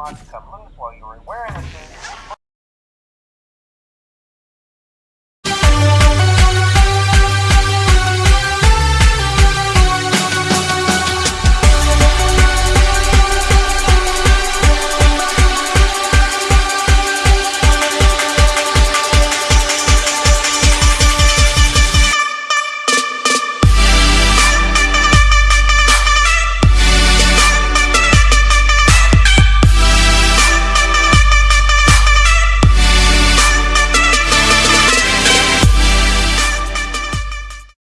not to come loose while you were wearing the shoes.